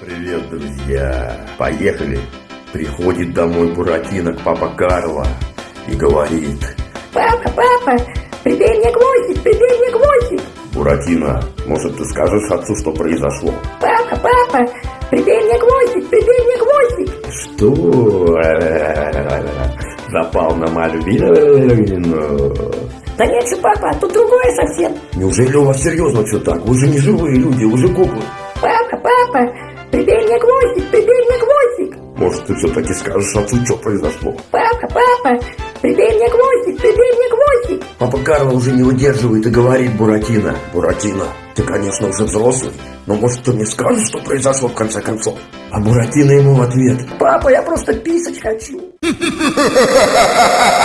Привет, друзья! Поехали! Приходит домой Буратино к папа Карло и говорит Папа, папа, прибей мне гвоздик, прибей мне гвоздик. Буратино, может ты скажешь отцу, что произошло? Папа, папа, прибей мне гвоздик, прибей мне гвоздик. Что? Запал на Мальвину? Да нет же, папа, тут другое совсем. Неужели у вас серьезно все так? Вы же не живые люди, вы же куклы. Папа, папа, прибей мне гвоздик, прибей мне гвоздик. Может ты все-таки скажешь отцу, что произошло? Папа, папа, прибей мне гвоздик, прибей мне гвоздик. Папа Карло уже не выдерживает и говорит Буратино. Буратино, ты, конечно, уже взрослый, но может ты мне скажешь, что произошло в конце концов? А Буратино ему в ответ. Папа, я просто писать хочу.